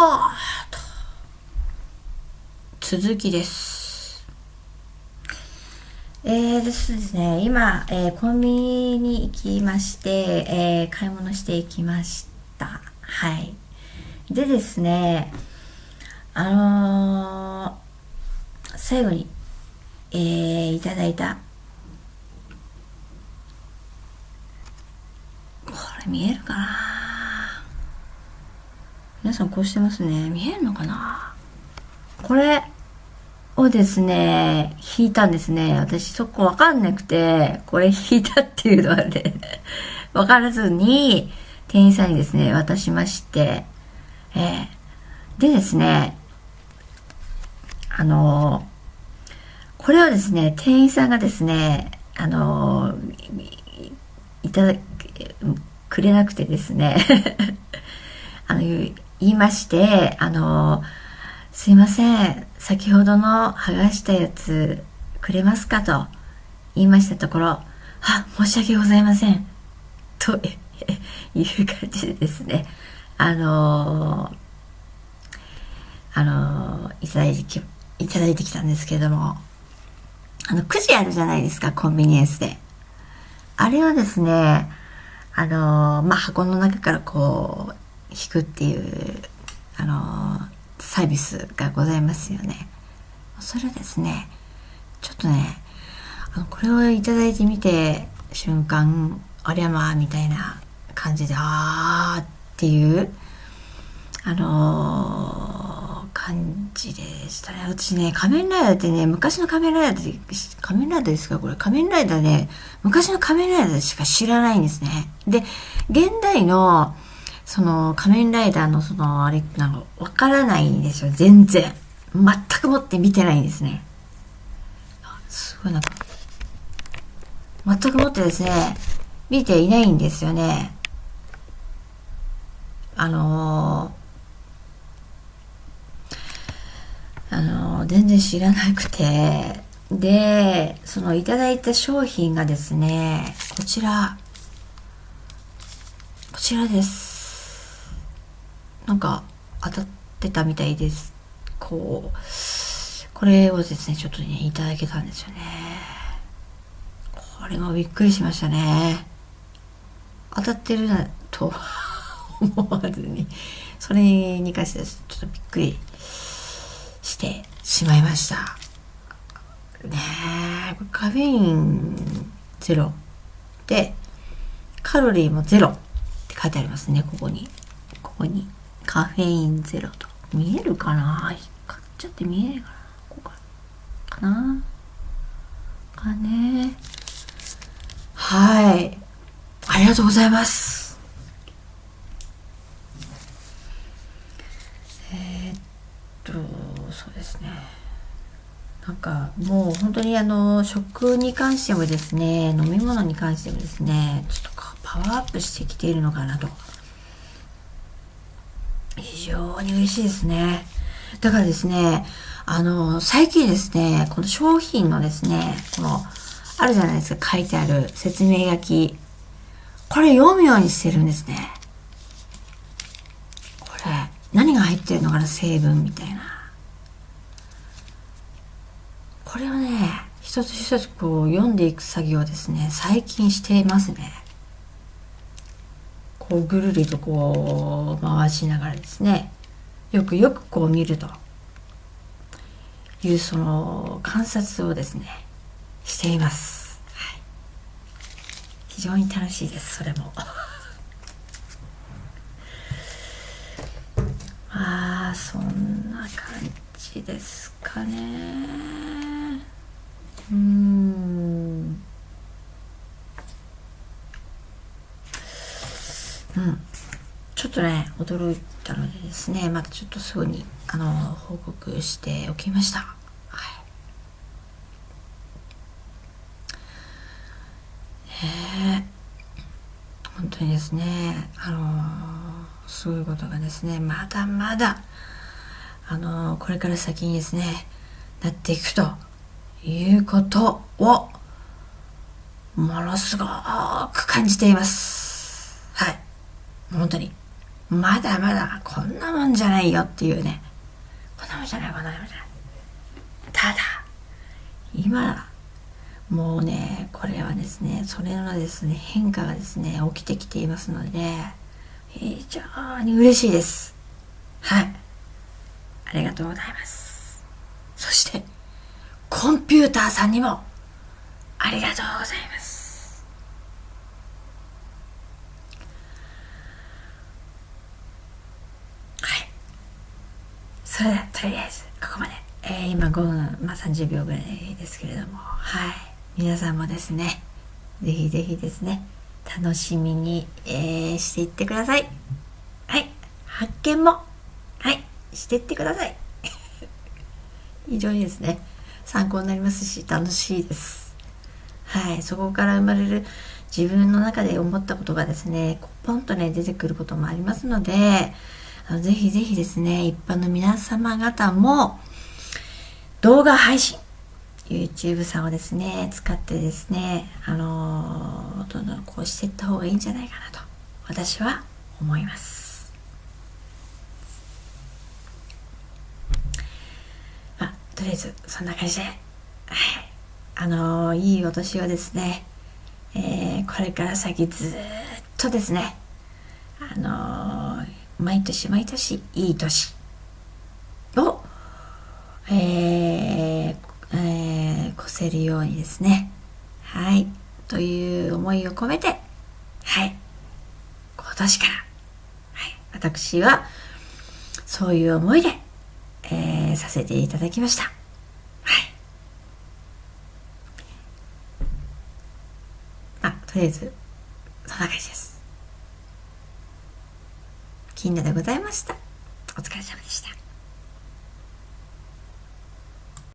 はあと。続きです。えー、ですね今、えー、コンビニに行きまして、えー、買い物していきました。はい。でですねあのー、最後に、えー、いただいたこれ見えるかな？皆さんこうしてますね。見えるのかな？これをですね引いたんですね。私そこわかんなくてこれ引いたっていうのはね わからずに店員さんにですね渡しまして。えー、でですねあのこれをですね店員さんがですねあのいただくれなくてですね。あの言いましてあのすいません先ほどの剥がしたやつくれますかと言いましたところあ申し訳ございませんという感じでですねあのあのいただいてきいただいてきたんですけれどもあのくじあるじゃないですかコンビニエンスで。あれはですねあのまあ箱の中からこう引くっていうあのサービスがございますよね。それですねちょっとねあのこれをいただいてみて瞬間ありゃまあみたいな感じであーっていうあのー、感じでしたね。私ね仮面ライダーってね昔の仮面ライダーって仮面ライダーですかこれ。仮面ライダーね昔の仮面ライダーしか知らないんですね。で現代のその仮面ライダーのそのあれなんかわからないんですよ。全然。全くもって見てないんですね。すごいなんか。全くもってですね見ていないんですよね。あのー、あのー、全然知らなくて。でそのいただいた商品がですねこちら。こちらです。なんか当たってたみたいです。こうこれをですねちょっとねいただけたんですよね。これもびっくりしましたね。当たってるなと 思わずにそれに関してはちょっとびっくりしてしまいました。ねえカフェインゼロでカロリーもゼロって書いてありますねここに。ここに。カフェインゼロと。見えるかな？光っちゃって見えないかな？こうかかな？かね。はい。ありがとうございます。え、っと、そうですね。なんかもう本当にあの食に関してもですね飲み物に関してもですねちょっとパワーアップしてきているのかなと非常に嬉しいですね。だからですね、あの、最近ですね、この商品のですね、この、あるじゃないですか、書いてある説明書き。これ読むようにしてるんですね。これ、何が入ってるのかな、成分みたいな。これをね、一つ一つこう読んでいく作業ですね、最近していますね。こうぐるりとこう回しながらですねよくよくこう見るというその観察をですねしています、はい、非常に楽しいですそれも。ああそんな感じですかね。うん、ちょっとね驚いたのでですねまたちょっとすぐにあの報告しておきました。はいえー、本当にですねあのすごいことがですねまだまだあのこれから先にですねなっていくということをものすごく感じています。本当に。まだまだこんなもんじゃないよっていうね。こんなもんじゃないこんなもんじゃない。ただ今もうねこれはですねそれのですね変化がですね起きてきていますので非常に嬉しいです。はい。ありがとうございます。そしてコンピューターさんにもありがとうございますはいそれではとりあえずここまで、えー、今5分、まあ、30秒ぐらいですけれども。はい。皆さんもですねぜひぜひですね楽しみに、えー、していってください。はい。発見もはい。していってください。非常にですね参考になりますし楽しいです。はい。そこから生まれる自分の中で思ったことがですねポンとね出てくることもありますのでぜひぜひですね一般の皆様方も動画配信 YouTube さんをですね使ってですねあのどんどんこうしていった方がいいんじゃないかなと私は思います。まあとりあえずそんな感じであのいいお年をですね、えー、これから先ずっとですねあの毎年毎年いい年。をえー、えー、越せるようにですね。はい。という思いを込めてはい。今年から、はい、私はそういう思いで、えー、させていただきました。はい。あとりあえずそんな感じです。金田でございました。お疲れ様でした。